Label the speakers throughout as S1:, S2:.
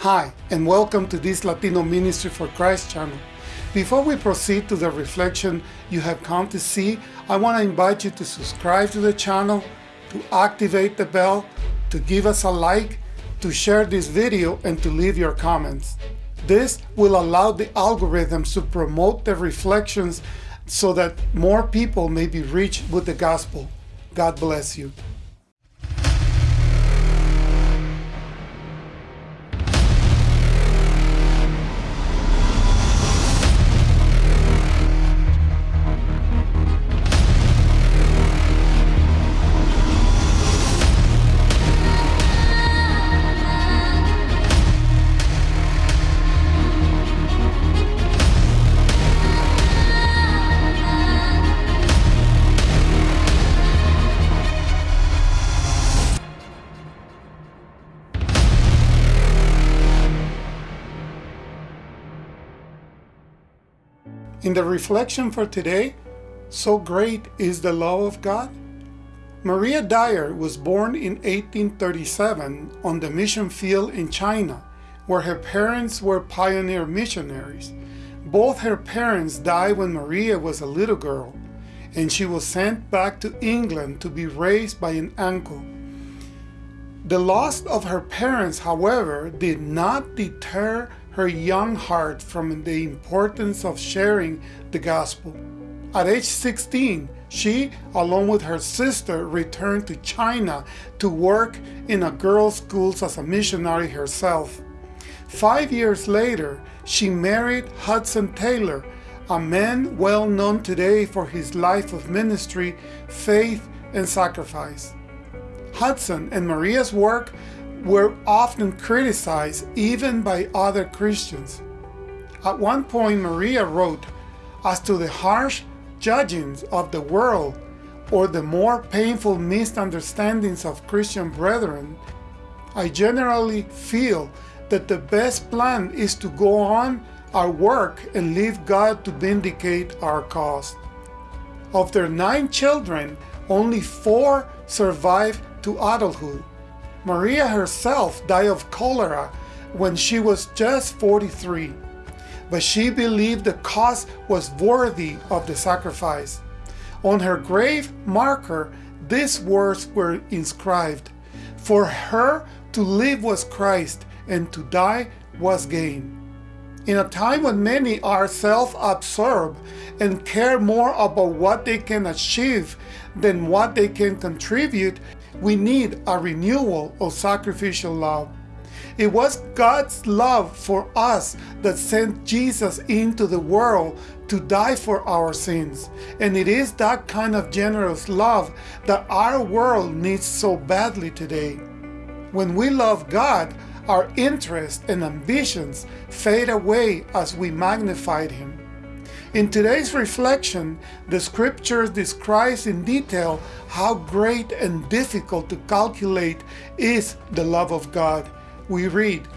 S1: Hi, and welcome to this Latino Ministry for Christ channel. Before we proceed to the reflection you have come to see, I want to invite you to subscribe to the channel, to activate the bell, to give us a like, to share this video, and to leave your comments. This will allow the algorithms to promote the reflections so that more people may be reached with the gospel. God bless you. In the reflection for today, so great is the love of God. Maria Dyer was born in 1837 on the mission field in China, where her parents were pioneer missionaries. Both her parents died when Maria was a little girl, and she was sent back to England to be raised by an uncle. The loss of her parents, however, did not deter her young heart from the importance of sharing the gospel. At age 16, she, along with her sister, returned to China to work in a girls' schools as a missionary herself. Five years later, she married Hudson Taylor, a man well known today for his life of ministry, faith, and sacrifice. Hudson and Maria's work were often criticized even by other Christians. At one point, Maria wrote, As to the harsh judgings of the world or the more painful misunderstandings of Christian brethren, I generally feel that the best plan is to go on our work and leave God to vindicate our cause. Of their nine children, only four survived to adulthood. Maria herself died of cholera when she was just 43, but she believed the cause was worthy of the sacrifice. On her grave marker, these words were inscribed, For her to live was Christ, and to die was gain. In a time when many are self-absorbed and care more about what they can achieve than what they can contribute, we need a renewal of sacrificial love. It was God's love for us that sent Jesus into the world to die for our sins. And it is that kind of generous love that our world needs so badly today. When we love God, our interests and ambitions fade away as we magnified Him. In today's reflection, the scripture describes in detail how great and difficult to calculate is the love of God. We read,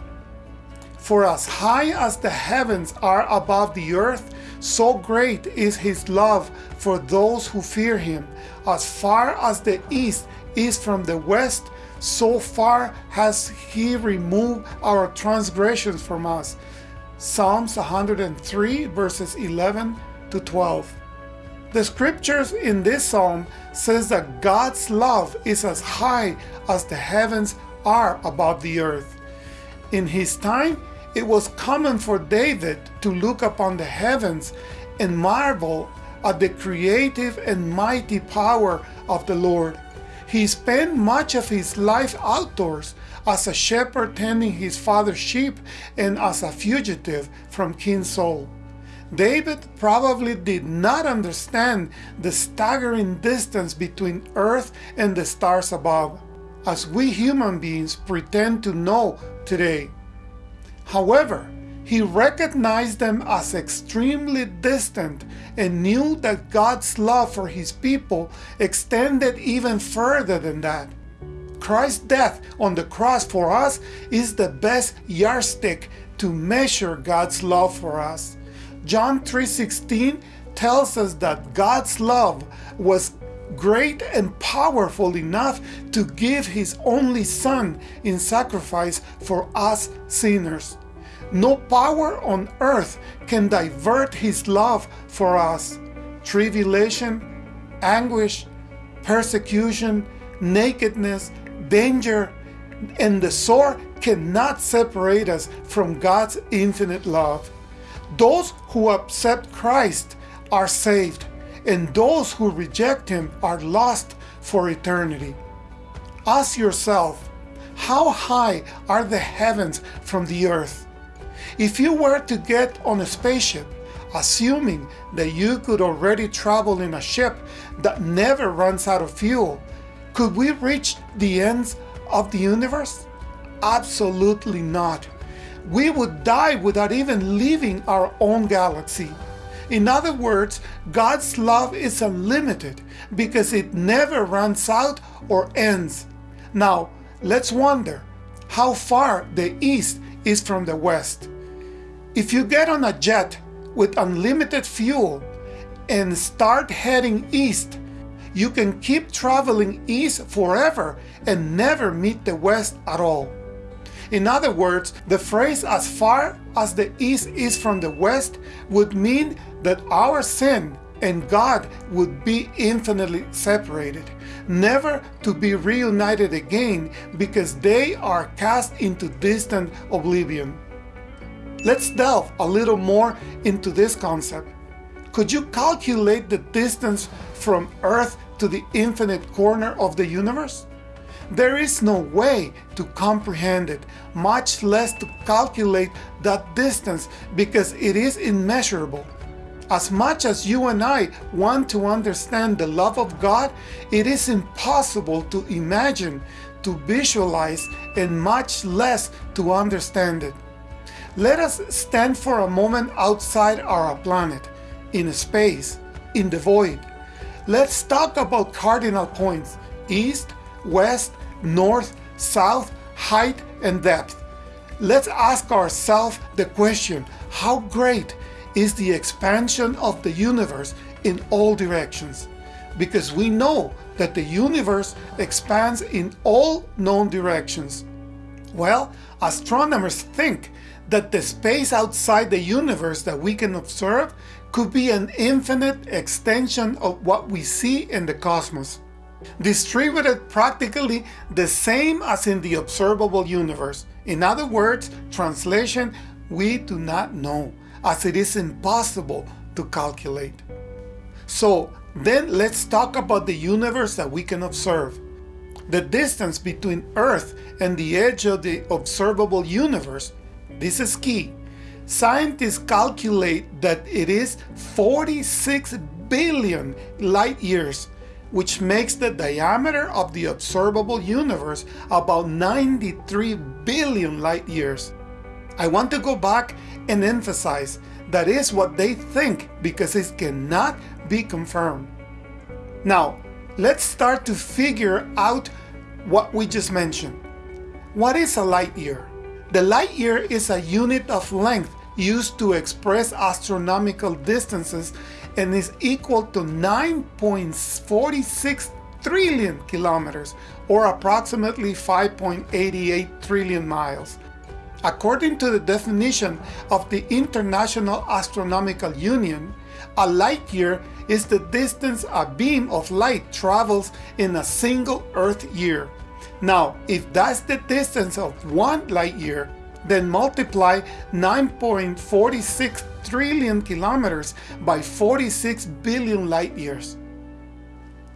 S1: For as high as the heavens are above the earth, so great is his love for those who fear him. As far as the east is from the west, so far has he removed our transgressions from us. Psalms 103 verses 11 to 12. The scriptures in this psalm says that God's love is as high as the heavens are above the earth. In his time, it was common for David to look upon the heavens and marvel at the creative and mighty power of the Lord. He spent much of his life outdoors as a shepherd tending his father's sheep and as a fugitive from King Saul. David probably did not understand the staggering distance between earth and the stars above, as we human beings pretend to know today. However, he recognized them as extremely distant and knew that God's love for his people extended even further than that. Christ's death on the cross for us is the best yardstick to measure God's love for us. John 3.16 tells us that God's love was great and powerful enough to give his only son in sacrifice for us sinners. No power on earth can divert his love for us. Tribulation, anguish, persecution, nakedness, danger, and the sword cannot separate us from God's infinite love. Those who accept Christ are saved, and those who reject Him are lost for eternity. Ask yourself, how high are the heavens from the earth? If you were to get on a spaceship, assuming that you could already travel in a ship that never runs out of fuel, could we reach the ends of the universe? Absolutely not. We would die without even leaving our own galaxy. In other words, God's love is unlimited because it never runs out or ends. Now, let's wonder how far the East is from the West. If you get on a jet with unlimited fuel and start heading east, you can keep traveling east forever and never meet the west at all. In other words, the phrase as far as the east is from the west would mean that our sin and God would be infinitely separated, never to be reunited again because they are cast into distant oblivion. Let's delve a little more into this concept. Could you calculate the distance from Earth to the infinite corner of the universe? There is no way to comprehend it, much less to calculate that distance because it is immeasurable. As much as you and I want to understand the love of God, it is impossible to imagine, to visualize, and much less to understand it. Let us stand for a moment outside our planet, in space, in the void. Let's talk about cardinal points, east, west, north, south, height, and depth. Let's ask ourselves the question, how great is the expansion of the universe in all directions? Because we know that the universe expands in all known directions. Well, astronomers think that the space outside the universe that we can observe could be an infinite extension of what we see in the cosmos, distributed practically the same as in the observable universe. In other words, translation, we do not know, as it is impossible to calculate. So then let's talk about the universe that we can observe. The distance between Earth and the edge of the observable universe this is key. Scientists calculate that it is 46 billion light years, which makes the diameter of the observable universe about 93 billion light years. I want to go back and emphasize that is what they think because it cannot be confirmed. Now, let's start to figure out what we just mentioned. What is a light year? The light year is a unit of length used to express astronomical distances and is equal to 9.46 trillion kilometers or approximately 5.88 trillion miles. According to the definition of the International Astronomical Union, a light year is the distance a beam of light travels in a single Earth year. Now, if that's the distance of one light year, then multiply 9.46 trillion kilometers by 46 billion light years.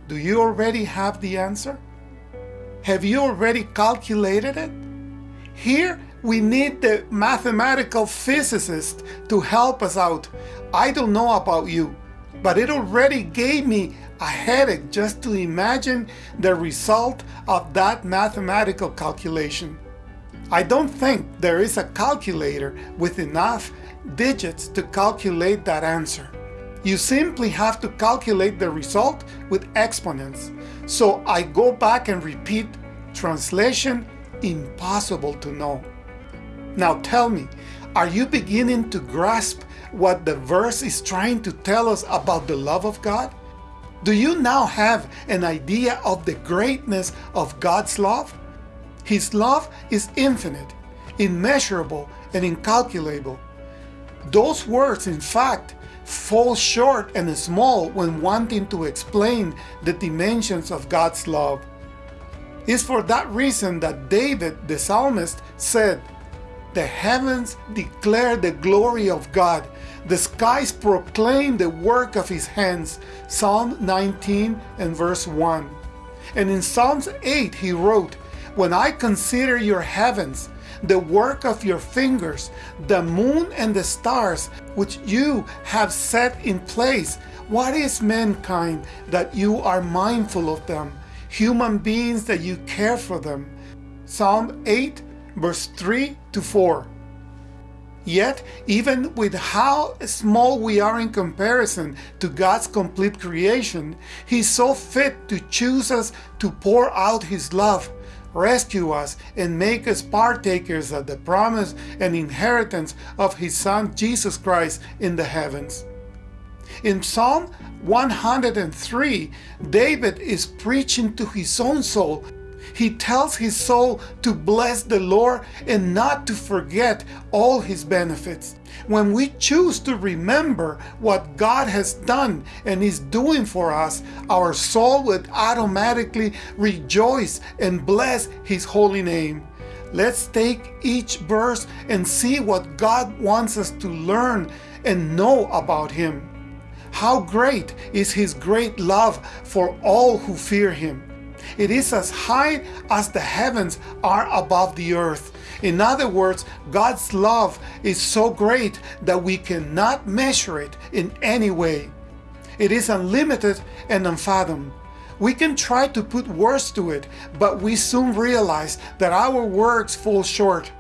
S1: Do you already have the answer? Have you already calculated it? Here we need the mathematical physicist to help us out. I don't know about you, but it already gave me a headache just to imagine the result of that mathematical calculation. I don't think there is a calculator with enough digits to calculate that answer. You simply have to calculate the result with exponents. So I go back and repeat, translation, impossible to know. Now tell me, are you beginning to grasp what the verse is trying to tell us about the love of God? Do you now have an idea of the greatness of God's love? His love is infinite, immeasurable, and incalculable. Those words, in fact, fall short and small when wanting to explain the dimensions of God's love. It's for that reason that David, the psalmist, said, The heavens declare the glory of God, the skies proclaim the work of his hands. Psalm 19 and verse 1. And in Psalms 8 he wrote, When I consider your heavens, the work of your fingers, the moon and the stars which you have set in place. What is mankind that you are mindful of them? Human beings that you care for them. Psalm 8 verse 3 to 4. Yet, even with how small we are in comparison to God's complete creation, He so fit to choose us to pour out His love rescue us, and make us partakers of the promise and inheritance of His Son Jesus Christ in the heavens. In Psalm 103, David is preaching to his own soul he tells his soul to bless the Lord and not to forget all his benefits. When we choose to remember what God has done and is doing for us, our soul would automatically rejoice and bless his holy name. Let's take each verse and see what God wants us to learn and know about him. How great is his great love for all who fear him. It is as high as the heavens are above the earth. In other words, God's love is so great that we cannot measure it in any way. It is unlimited and unfathomed. We can try to put words to it, but we soon realize that our words fall short.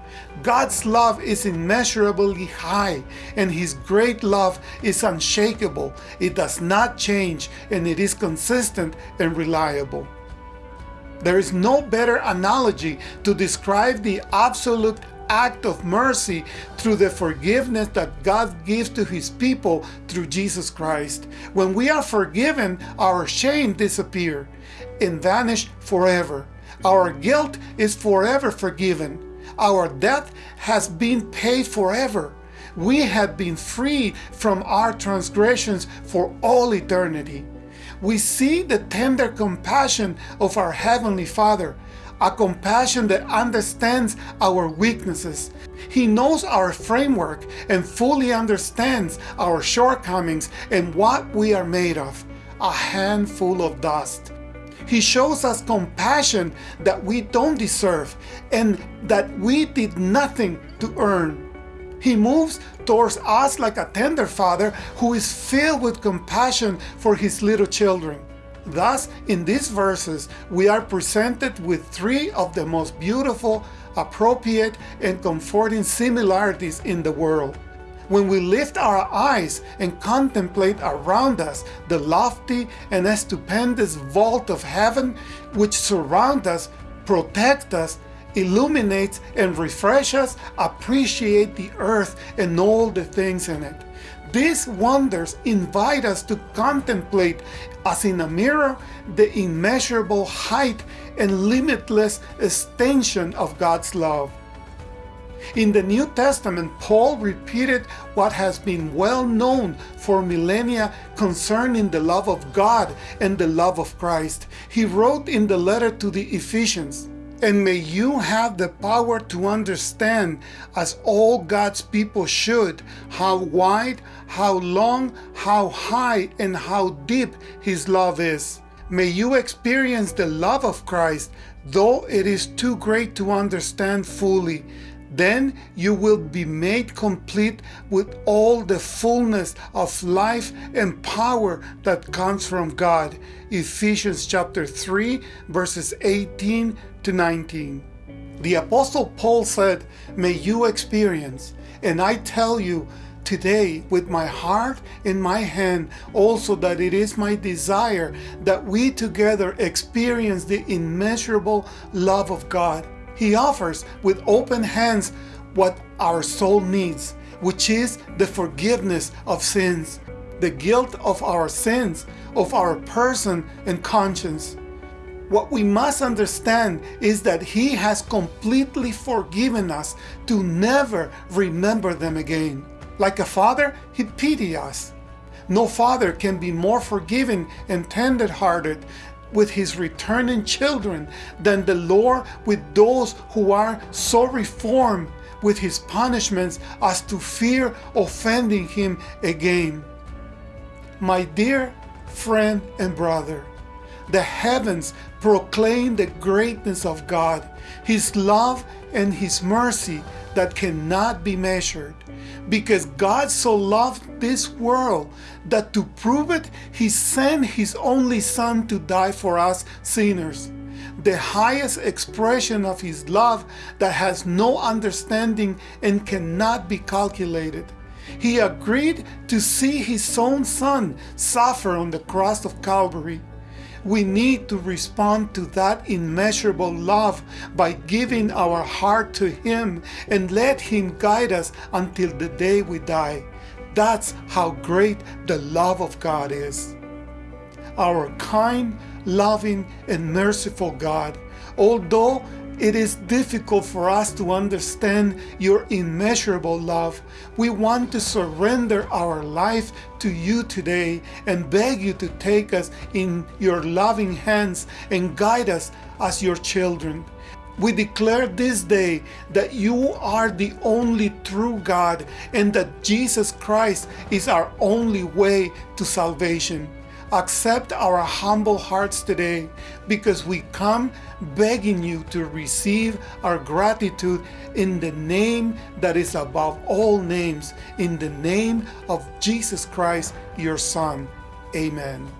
S1: God's love is immeasurably high, and His great love is unshakable. It does not change, and it is consistent and reliable. There is no better analogy to describe the absolute act of mercy through the forgiveness that God gives to his people through Jesus Christ. When we are forgiven, our shame disappears and vanish forever. Our guilt is forever forgiven. Our debt has been paid forever. We have been freed from our transgressions for all eternity we see the tender compassion of our Heavenly Father, a compassion that understands our weaknesses. He knows our framework and fully understands our shortcomings and what we are made of, a handful of dust. He shows us compassion that we don't deserve and that we did nothing to earn. He moves towards us like a tender father who is filled with compassion for his little children. Thus, in these verses, we are presented with three of the most beautiful, appropriate, and comforting similarities in the world. When we lift our eyes and contemplate around us the lofty and stupendous vault of heaven which surround us, protect us, illuminates and refreshes, appreciate the earth and all the things in it. These wonders invite us to contemplate, as in a mirror, the immeasurable height and limitless extension of God's love. In the New Testament, Paul repeated what has been well known for millennia concerning the love of God and the love of Christ. He wrote in the letter to the Ephesians, and may you have the power to understand, as all God's people should, how wide, how long, how high, and how deep His love is. May you experience the love of Christ, though it is too great to understand fully. Then you will be made complete with all the fullness of life and power that comes from God. Ephesians chapter 3 verses 18 to 19. The Apostle Paul said, May you experience, and I tell you today with my heart in my hand also that it is my desire that we together experience the immeasurable love of God. He offers with open hands what our soul needs, which is the forgiveness of sins. the guilt of our sins, of our person and conscience. What we must understand is that He has completely forgiven us to never remember them again. Like a father, He pity us. No father can be more forgiving and tender-hearted with his returning children than the Lord with those who are so reformed with his punishments as to fear offending him again. My dear friend and brother, the heavens proclaim the greatness of God, His love and His mercy that cannot be measured. Because God so loved this world that to prove it, He sent His only Son to die for us sinners. The highest expression of His love that has no understanding and cannot be calculated. He agreed to see His own Son suffer on the cross of Calvary we need to respond to that immeasurable love by giving our heart to Him and let Him guide us until the day we die. That's how great the love of God is. Our kind, loving, and merciful God, although it is difficult for us to understand your immeasurable love. We want to surrender our life to you today and beg you to take us in your loving hands and guide us as your children. We declare this day that you are the only true God and that Jesus Christ is our only way to salvation. Accept our humble hearts today because we come begging you to receive our gratitude in the name that is above all names, in the name of Jesus Christ, your Son. Amen.